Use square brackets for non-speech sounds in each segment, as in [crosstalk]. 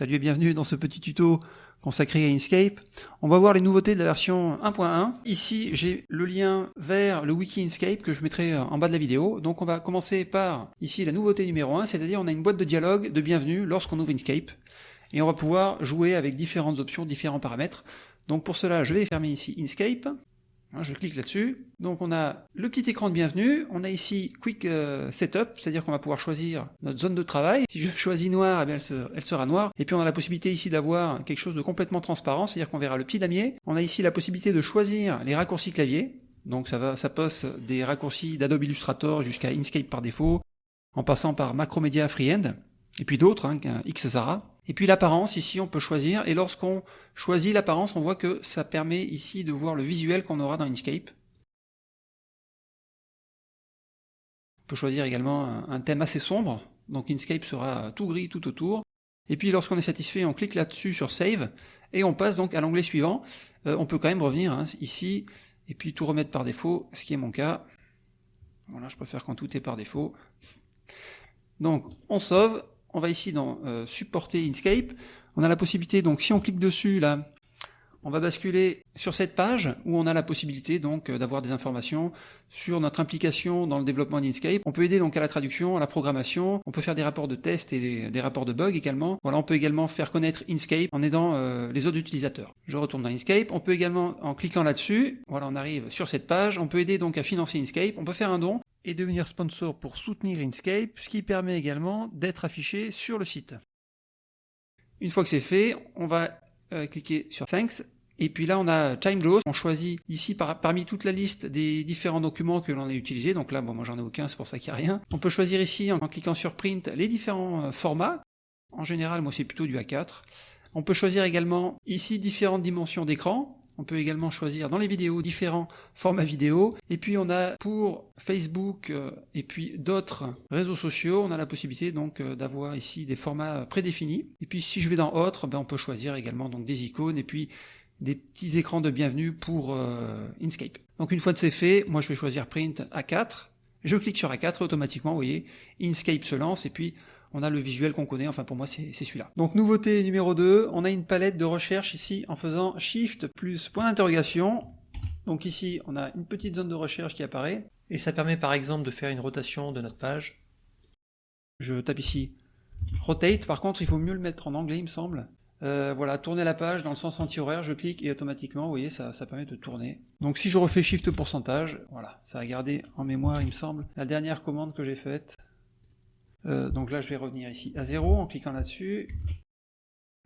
Salut et bienvenue dans ce petit tuto consacré à Inkscape. On va voir les nouveautés de la version 1.1. Ici, j'ai le lien vers le wiki Inkscape que je mettrai en bas de la vidéo. Donc on va commencer par ici la nouveauté numéro 1, c'est-à-dire on a une boîte de dialogue de bienvenue lorsqu'on ouvre Inkscape. Et on va pouvoir jouer avec différentes options, différents paramètres. Donc pour cela, je vais fermer ici Inkscape. Hein, je clique là-dessus. Donc on a le petit écran de bienvenue, on a ici Quick euh, Setup, c'est-à-dire qu'on va pouvoir choisir notre zone de travail. Si je [laughs] choisis noir, eh elle, sera noire. Et puis on a la possibilité ici d'avoir quelque chose de complètement transparent, c'est-à-dire qu'on verra le petit damier. On a ici la possibilité de choisir les raccourcis clavier. Donc ça, va, ça passe des raccourcis d'Adobe Illustrator jusqu'à Inkscape par défaut, en passant par Macromedia Freehand, et puis d'autres, hein, Xara. Et puis l'apparence, ici on peut choisir, et lorsqu'on choisit l'apparence, on voit que ça permet ici de voir le visuel qu'on aura dans Inkscape. On peut choisir également un thème assez sombre, donc Inkscape sera tout gris tout autour. Et puis lorsqu'on est satisfait, on clique là-dessus sur Save, et on passe donc à l'onglet suivant. Euh, on peut quand même revenir hein, ici, et puis tout remettre par défaut, ce qui est mon cas. Voilà, je préfère quand tout est par défaut. Donc on sauve, on va ici dans euh, supporter Inkscape. On a la possibilité, donc si on clique dessus là, on va basculer sur cette page où on a la possibilité donc euh, d'avoir des informations sur notre implication dans le développement d'Inkscape. On peut aider donc à la traduction, à la programmation, on peut faire des rapports de tests et des, rapports de bugs également. Voilà, on peut également faire connaître Inkscape en aidant euh, les autres utilisateurs. Je retourne dans Inkscape, on peut également, en cliquant là-dessus, voilà, on arrive sur cette page, on peut aider donc à financer Inkscape, on peut faire un don, et devenir sponsor pour soutenir Inkscape, ce qui permet également d'être affiché sur le site. Une fois que c'est fait, on va euh, cliquer sur Thanks, et puis là on a TimeJaws, on choisit ici parmi toute la liste des différents documents que l'on a utilisés, donc là bon, moi j'en ai aucun, c'est pour ça qu'il n'y a rien. On peut choisir ici en, cliquant sur Print les différents euh, formats, en général moi c'est plutôt du A4. On peut choisir également ici différentes dimensions d'écran, on peut également choisir dans les vidéos différents formats vidéo. Et puis on a pour Facebook euh, et puis d'autres réseaux sociaux, on a la possibilité donc euh, d'avoir ici des formats prédéfinis. Et puis si je vais dans autres, ben, on peut choisir également des icônes et puis des petits écrans de bienvenue pour euh, Inkscape. Donc une fois que c'est fait, moi je vais choisir Print A4. Je clique sur A4 automatiquement, vous voyez, Inkscape se lance et puis on a le visuel qu'on connaît, enfin pour moi c'est celui-là. Donc nouveauté numéro 2, on a une palette de recherche ici en faisant Shift plus point d'interrogation. Donc ici on a une petite zone de recherche qui apparaît, et ça permet par exemple de faire une rotation de notre page. Je tape ici Rotate, par contre il faut mieux le mettre en anglais il me semble. Euh, voilà, tourner la page dans le sens anti-horaire, je clique et automatiquement, vous voyez, ça, permet de tourner. Donc si je refais Shift pourcentage, voilà, ça a gardé en mémoire, il me semble, la dernière commande que j'ai faite. Euh, donc là, je vais revenir ici à 0 en cliquant là-dessus.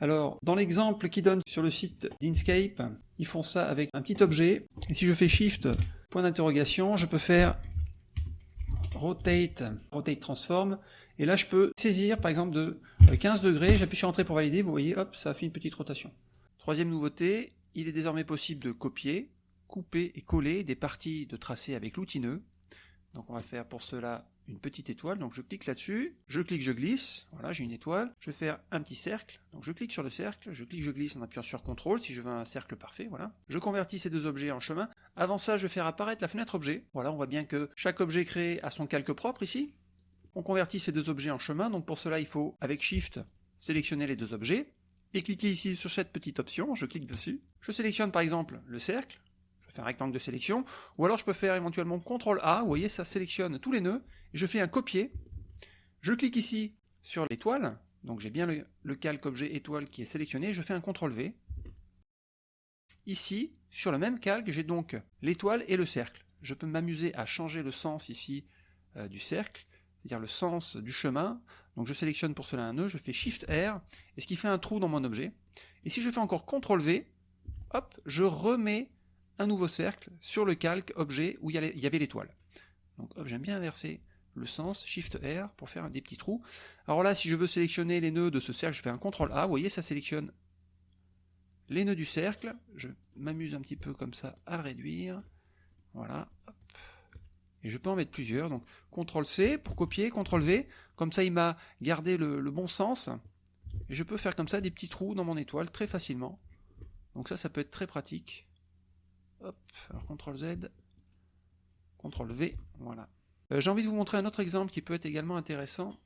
Alors, dans l'exemple qui donne sur le site d'Inkscape, ils font ça avec un petit objet. Et si je fais Shift, point d'interrogation, je peux faire Rotate, Rotate Transform. Et là, je peux saisir, par exemple, de 15 degrés. J'appuie sur Entrée pour valider. Vous voyez, hop, ça a fait une petite rotation. Troisième nouveauté, il est désormais possible de copier, couper et coller des parties de tracé avec l'outil nœud. Donc on va faire pour cela une petite étoile, donc je clique là-dessus, je clique, je glisse, voilà, j'ai une étoile, je vais faire un petit cercle, donc je clique sur le cercle, je clique, je glisse en appuyant sur CTRL si je veux un cercle parfait, voilà. Je convertis ces deux objets en chemin. Avant ça, je vais faire apparaître la fenêtre objet. Voilà, on voit bien que chaque objet créé a son calque propre ici. On convertit ces deux objets en chemin, donc pour cela, il faut, avec Shift, sélectionner les deux objets, et cliquer ici sur cette petite option, je clique dessus. Je sélectionne par exemple le cercle, un rectangle de sélection, ou alors je peux faire éventuellement CTRL A, vous voyez, ça sélectionne tous les nœuds, et je fais un copier, je clique ici sur l'étoile, donc j'ai bien le, calque objet étoile qui est sélectionné, je fais un CTRL V. Ici, sur le même calque, j'ai donc l'étoile et le cercle. Je peux m'amuser à changer le sens ici euh, du cercle, c'est-à-dire le sens du chemin. Donc je sélectionne pour cela un nœud, je fais Shift R, et ce qui fait un trou dans mon objet. Et si je fais encore CTRL V, hop, je remets un nouveau cercle sur le calque objet où il y avait l'étoile. Donc j'aime bien inverser le sens, Shift R pour faire des petits trous. Alors là, si je veux sélectionner les nœuds de ce cercle, je fais un CTRL A, vous voyez, ça sélectionne les nœuds du cercle. Je m'amuse un petit peu comme ça à le réduire. Voilà. Et je peux en mettre plusieurs. Donc CTRL C pour copier, CTRL V. Comme ça, il m'a gardé le, bon sens. Et je peux faire comme ça des petits trous dans mon étoile très facilement. Donc ça, ça peut être très pratique. Hop, alors CTRL Z, CTRL V, voilà. Euh, j'ai envie de vous montrer un autre exemple qui peut être également intéressant.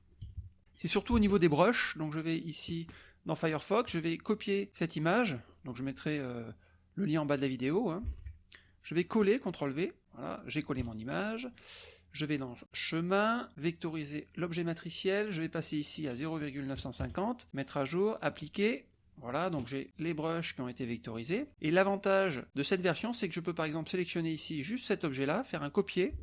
C'est surtout au niveau des brushes, donc je vais ici dans Firefox, je vais copier cette image, donc je mettrai euh, le lien en bas de la vidéo, hein. je vais coller, CTRL V, voilà, j'ai collé mon image, je vais dans chemin, vectoriser l'objet matriciel, je vais passer ici à 0,950, mettre à jour, appliquer, voilà, donc j'ai les brushes qui ont été vectorisés. Et l'avantage de cette version, c'est que je peux par exemple sélectionner ici juste cet objet-là, faire un copier,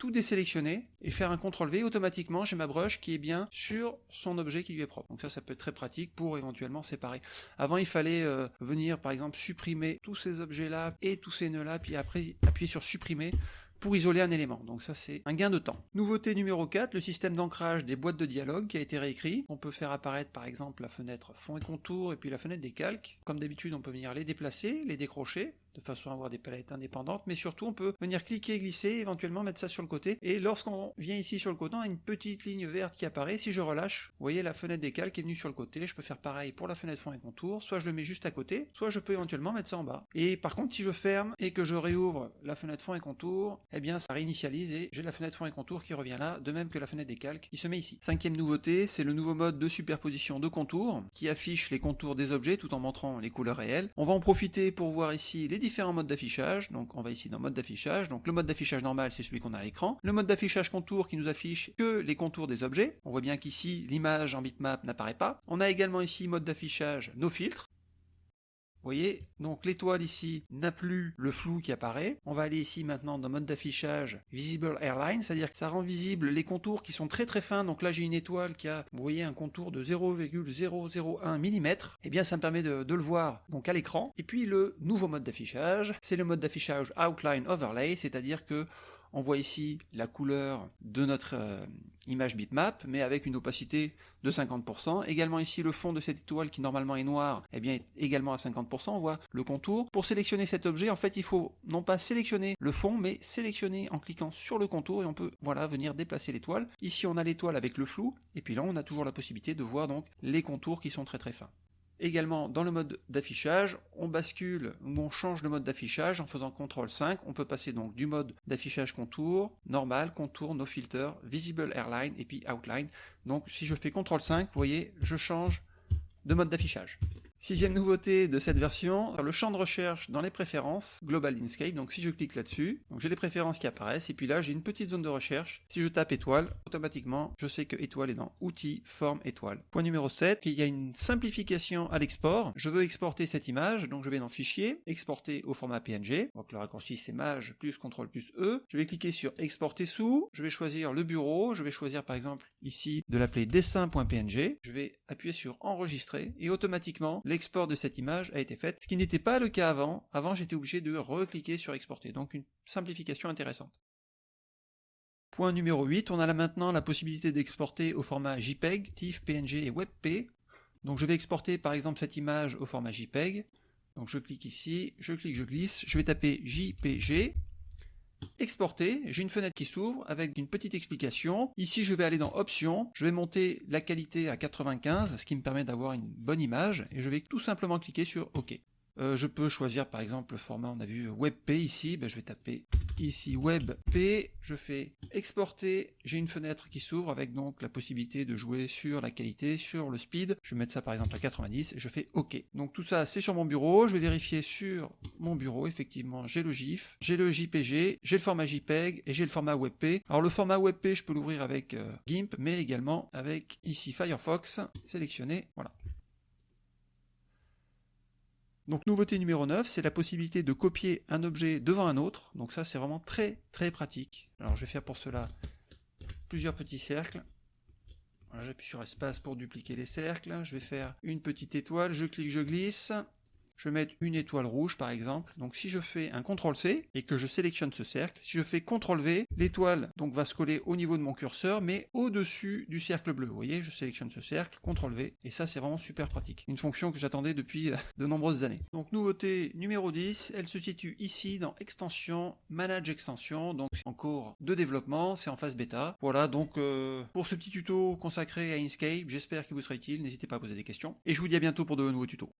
tout désélectionner, et faire un CTRL-V, automatiquement j'ai ma brush qui est bien sur son objet qui lui est propre. Donc ça, ça peut être très pratique pour éventuellement séparer. Avant, il fallait euh, venir par exemple supprimer tous ces objets-là et tous ces nœuds-là, puis après appuyer sur supprimer pour isoler un élément. Donc ça c'est un gain de temps. Nouveauté numéro 4, le système d'ancrage des boîtes de dialogue qui a été réécrit. On peut faire apparaître par exemple la fenêtre fond et contour et puis la fenêtre des calques. Comme d'habitude on peut venir les déplacer, les décrocher de façon à avoir des palettes indépendantes, mais surtout on peut venir cliquer, glisser, éventuellement mettre ça sur le côté, et lorsqu'on vient ici sur le côté, on a une petite ligne verte qui apparaît, si je relâche, vous voyez la fenêtre des calques est venue sur le côté, je peux faire pareil pour la fenêtre fond et contour, soit je le mets juste à côté, soit je peux éventuellement mettre ça en bas. Et par contre, si je ferme et que je réouvre la fenêtre fond et contour, eh bien ça réinitialise et j'ai la fenêtre fond et contour qui revient là, de même que la fenêtre des calques qui se met ici. Cinquième nouveauté, c'est le nouveau mode de superposition de contours, qui affiche les contours des objets tout en montrant les couleurs réelles. On va en profiter pour voir ici les différents modes d'affichage. Donc on va ici dans mode d'affichage. Donc le mode d'affichage normal, c'est celui qu'on a à l'écran. Le mode d'affichage contour qui nous affiche que les contours des objets. On voit bien qu'ici, l'image en bitmap n'apparaît pas. On a également ici mode d'affichage no filtre. Vous voyez, donc l'étoile ici n'a plus le flou qui apparaît. On va aller ici maintenant dans mode d'affichage Visible Airline, c'est-à-dire que ça rend visible les contours qui sont très très fins. Donc là j'ai une étoile qui a, vous voyez, un contour de 0,001 mm. Eh bien ça me permet de, de le voir donc à l'écran. Et puis le nouveau mode d'affichage, c'est le mode d'affichage Outline Overlay, c'est-à-dire que on voit ici la couleur de notre euh, image bitmap, mais avec une opacité de 50%. Également ici le fond de cette étoile qui normalement est noir, eh bien est également à 50%. On voit le contour. Pour sélectionner cet objet, en fait, il faut non pas sélectionner le fond, mais sélectionner en cliquant sur le contour et on peut voilà venir déplacer l'étoile. Ici, on a l'étoile avec le flou, et puis là, on a toujours la possibilité de voir donc les contours qui sont très très fins. Également, dans le mode d'affichage, on bascule ou on change de mode d'affichage en faisant CTRL 5. On peut passer donc du mode d'affichage contour, normal, contour, no filter, visible airline et puis outline. Donc si je fais CTRL 5, vous voyez, je change de mode d'affichage. Sixième nouveauté de cette version, le champ de recherche dans les préférences, Global Inkscape, donc si je clique là-dessus, j'ai des préférences qui apparaissent, et puis là j'ai une petite zone de recherche, si je tape étoile, automatiquement je sais que étoile est dans outils, forme, étoile. Point numéro 7, il y a une simplification à l'export, je veux exporter cette image, donc je vais dans fichier, exporter au format PNG, donc le raccourci c'est maj plus CTRL plus E, je vais cliquer sur exporter sous, je vais choisir le bureau, je vais choisir par exemple ici de l'appeler dessin.png, je vais appuyer sur enregistrer, et automatiquement l'export de cette image a été fait, ce qui n'était pas le cas avant. Avant, j'étais obligé de recliquer sur exporter, donc une simplification intéressante. Point numéro 8, on a là maintenant la possibilité d'exporter au format JPEG, TIFF, PNG et WebP. Donc je vais exporter par exemple cette image au format JPEG. Donc je clique ici, je clique, je glisse, je vais taper JPG, exporter, j'ai une fenêtre qui s'ouvre avec une petite explication. Ici, je vais aller dans Options, je vais monter la qualité à 95, ce qui me permet d'avoir une bonne image, et je vais tout simplement cliquer sur OK. Euh, je peux choisir par exemple le format, on a vu WebP ici, ben, je vais taper ici WebP, je fais exporter, j'ai une fenêtre qui s'ouvre avec donc la possibilité de jouer sur la qualité, sur le speed, je vais mettre ça par exemple à 90, et je fais OK. Donc tout ça c'est sur mon bureau, je vais vérifier sur mon bureau, effectivement j'ai le GIF, j'ai le JPG, j'ai le format JPEG et j'ai le format WebP. Alors le format WebP je peux l'ouvrir avec euh, GIMP, mais également avec ici Firefox, sélectionné, voilà. Donc nouveauté numéro 9, c'est la possibilité de copier un objet devant un autre. Donc ça c'est vraiment très très pratique. Alors je vais faire pour cela plusieurs petits cercles. J'appuie sur espace pour dupliquer les cercles. Je vais faire une petite étoile, je clique, je glisse je vais mettre une étoile rouge par exemple. Donc si je fais un CTRL-C et que je sélectionne ce cercle, si je fais CTRL-V, l'étoile donc va se coller au niveau de mon curseur, mais au-dessus du cercle bleu. Vous voyez, je sélectionne ce cercle, CTRL-V, et ça c'est vraiment super pratique. Une fonction que j'attendais depuis euh, de nombreuses années. Donc nouveauté numéro 10, elle se situe ici dans Extension, Manage Extension, donc en cours de développement, c'est en phase bêta. Voilà donc euh, pour ce petit tuto consacré à Inkscape, j'espère qu'il vous sera utile, n'hésitez pas à poser des questions, et je vous dis à bientôt pour de nouveaux tutos.